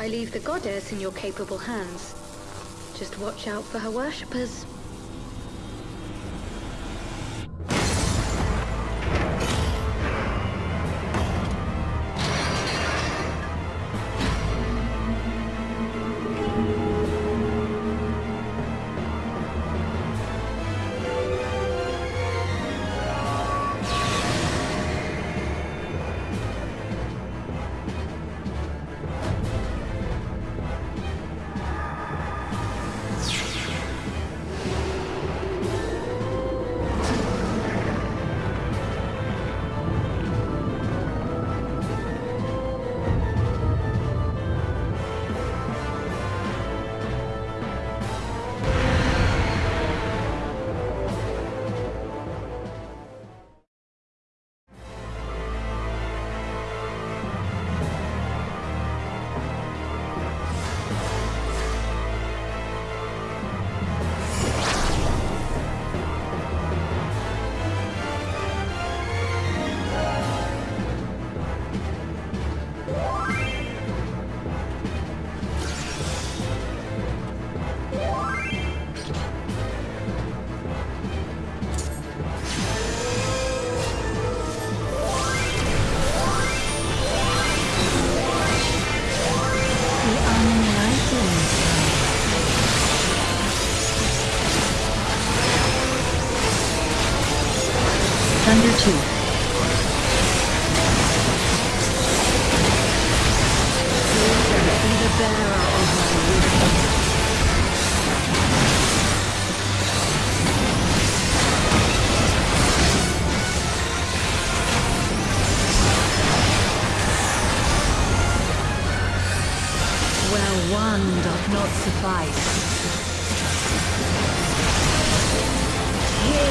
I leave the goddess in your capable hands. Just watch out for her worshippers.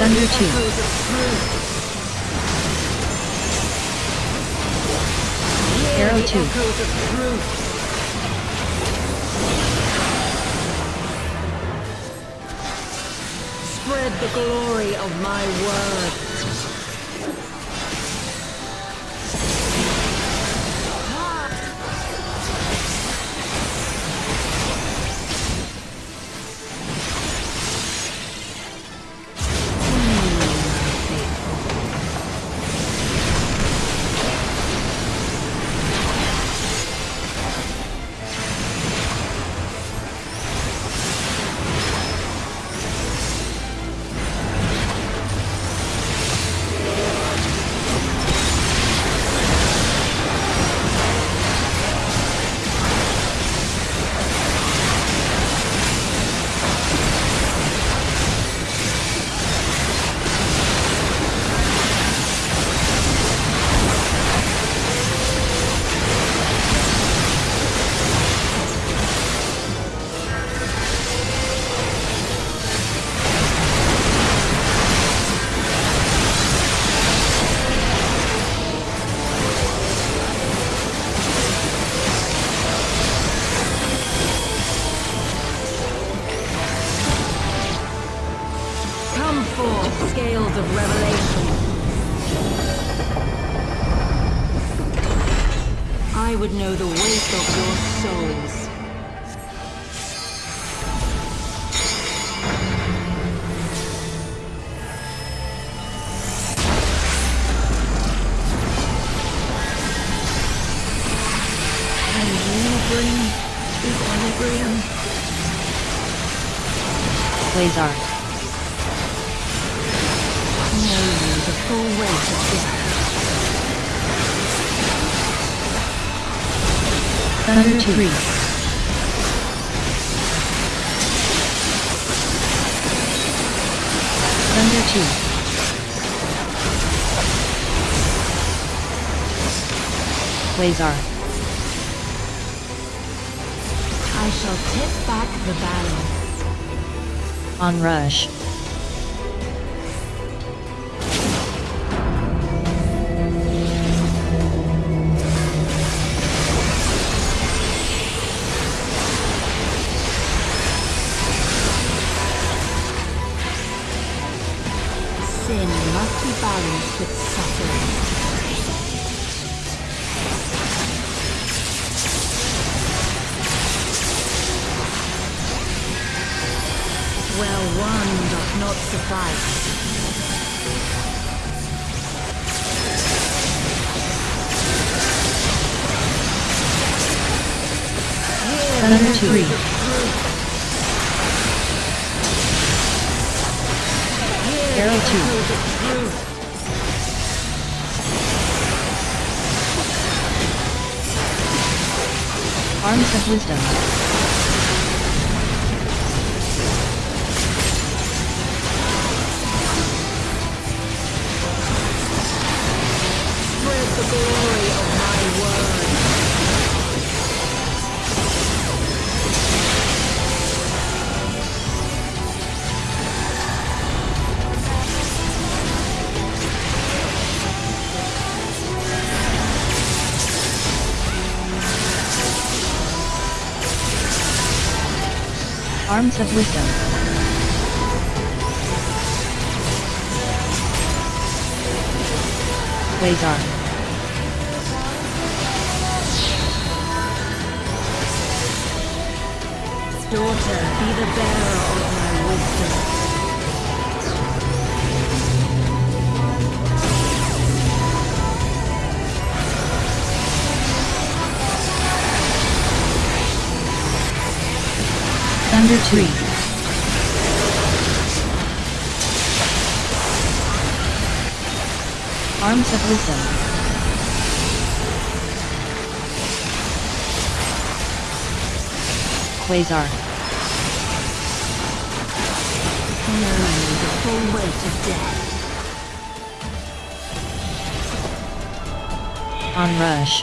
Thunder two. Arrow two. Spread the glory of my word. Would know the weight of your souls. Can you bring equilibrium? Quasar. Know you the full weight of this Thunder 2. Thunder 2. Quasar. I shall tip back the balance. Onrush. Sin must be balanced with suffering. Well, one doth not suffice. Here, three. Arrow 2. Arms of Wisdom. Arms of Wisdom. Quasar. Daughter, be the bearer of my wisdom. Thunder 2. Arms of Wisdom. Quasar. Knowing the full weight of death. Onrush.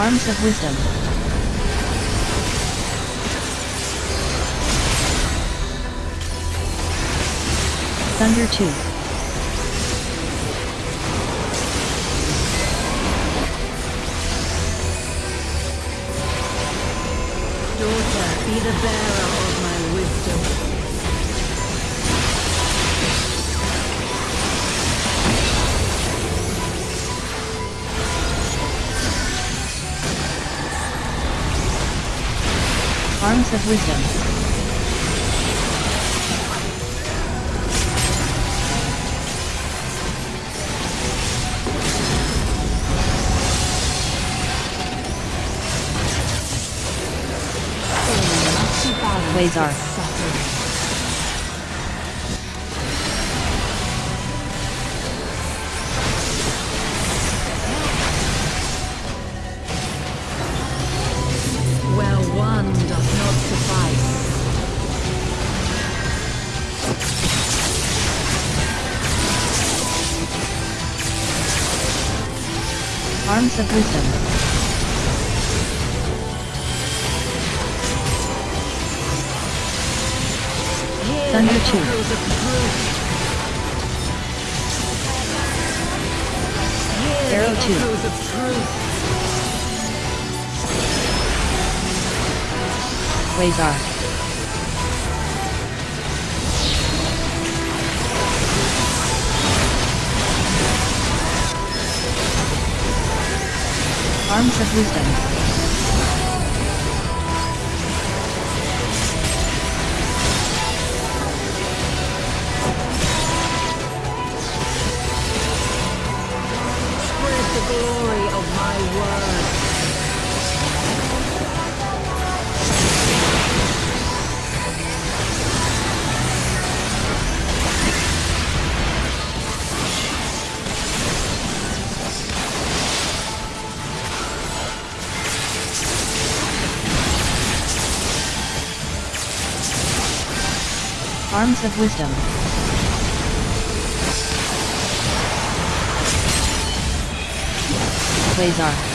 Arms of Wisdom. Thunder 2. Daughter, be the bearer of my wisdom. Arms of Wisdom. Quasar. Of Wisdom. Thunder two. echoes of truth. Hear Arrow two. echoes. Quasar. Arms of Wisdom. Arms of Wisdom. Quasar.